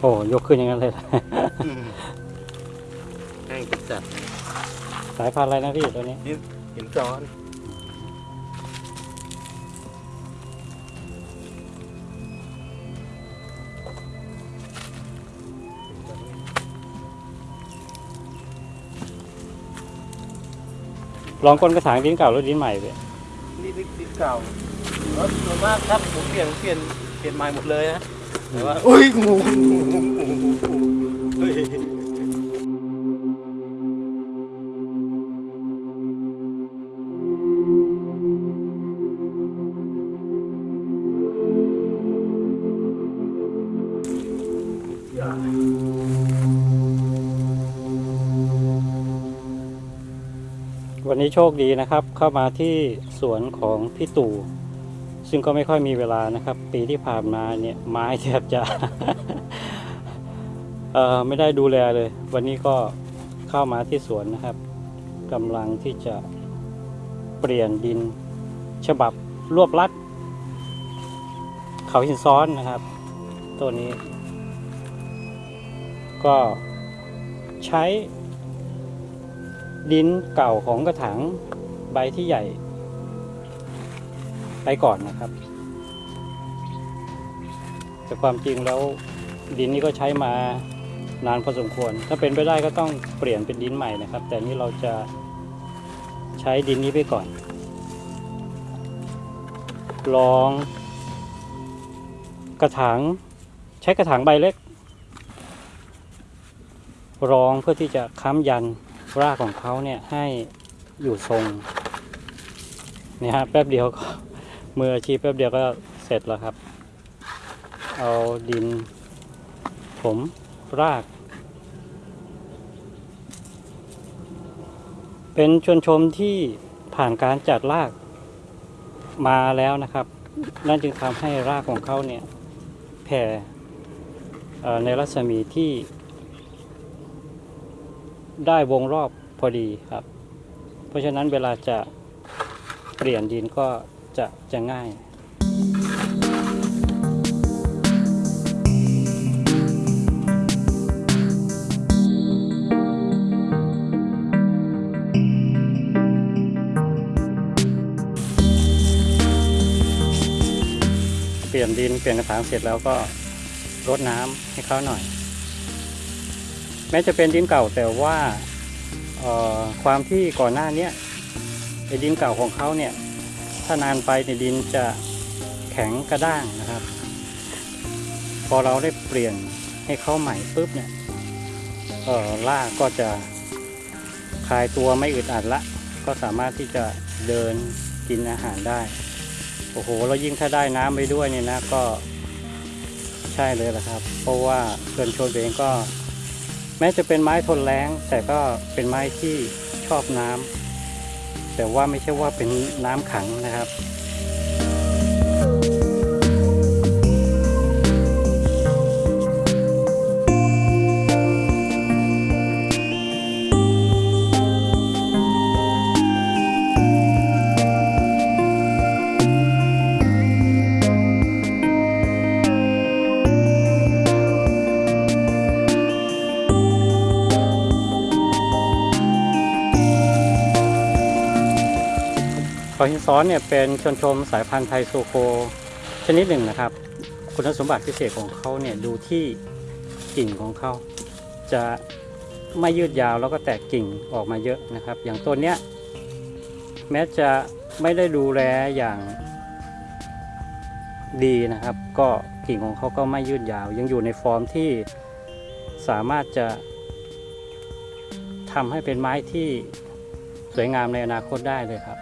โอ้ยกขึ้นอย่างนั้นเลยแห้งจัดสายพันธุ์อะไรนะพี่ตัวนี้หินซ้อนลองก้นกระถางดินเก่าหรือดินใหม่พี่นี่ดิดินเก่าแล้วส่วนมากครับผมเปลี่ยนเปลี่ยนเปลี่ยนใหม่หมดเลยนะ แต่ว่าอุ้ยงูวันนี้โชคดีนะครับเข้ามาที่สวนของพี่ตู่ ซึ่งก็ไม่ค่อยมีเวลานะครับ ปีที่ผ่านมาเนี่ยไม้แทบจะเอ่อไม่ได้ดูแลเลย วันนี้ก็เข้ามาที่สวนนะครับกำลังที่จะเปลี่ยนดินฉบับรวบลัด เขาหินซ้อนนะครับ ตัวนี้ ก็ใช้ดินเก่าของกระถางใบที่ใหญ่ ไปก่อนนะครับ แต่ความจริงแล้วดินนี้ก็ใช้มานานพอสมควร ถ้าเป็นไปได้ก็ต้องเปลี่ยนเป็นดินใหม่นะครับ แต่นี่เราจะใช้ดินนี้ไปก่อน ลอง กระถางใช้กระถางใบเล็ก รองเพื่อที่จะค้ำยันรากของเขาเนี่ยให้อยู่ทรงเนี่ยฮะแป๊บเดียวก็ มืออาชีพแป๊บเดียวก็เสร็จแล้วครับ เอาดิน ผมราก เป็นชวนชมที่ผ่านการจัดรากมาแล้วนะครับ นั่นจึงทำให้รากของเขาเนี่ยแผ่ในรัศมีที่ได้วงรอบพอดีครับ เพราะฉะนั้นเวลาจะเปลี่ยนดินก็ จะจะง่ายเปลี่ยนดินเปลี่ยนกระถางเสร็จแล้วก็รดน้ำให้เขาหน่อย แม้จะเป็นดินเก่าแต่ว่าความที่ก่อนหน้านี้ไอ้ดินเก่าของเขาเนี่ย ถ้านานไปในดินจะแข็งกระด้างนะครับ พอเราได้เปลี่ยนให้เขาใหม่ปุ๊บเนี่ยเอ่ากก็จะคลายตัวไม่อึดอัดละ ก็สามารถที่จะเดินกินอาหารได้ โอ้โหแล้วยิ่งถ้าได้น้ำไปด้วยเนี่ยนะก็ใช่เลยละครับ เพราะว่าเกินโชนเองก็ แม้จะเป็นไม้ทนแล้งแต่ก็เป็นไม้ที่ชอบน้ำ แต่ว่าไม่ใช่ว่าเป็นน้ำขังนะครับ เขาหินซ้อนเนี่ยเป็นชนชมสายพันธุ์ไทยโซโคชนิดหนึ่งนะครับ คุณสมบัติพิเศษของเขาเนี่ยดูที่กิ่งของเขาจะไม่ยืดยาวแล้วก็แตกกิ่งออกมาเยอะนะครับ อย่างต้นเนี้ยแม้จะไม่ได้ดูแลอย่างดีนะครับ ก็กิ่งของเขาก็ไม่ยืดยาว ยังอยู่ในฟอร์มที่สามารถจะทำให้เป็นไม้ที่สวยงามในอนาคตได้เลยครับ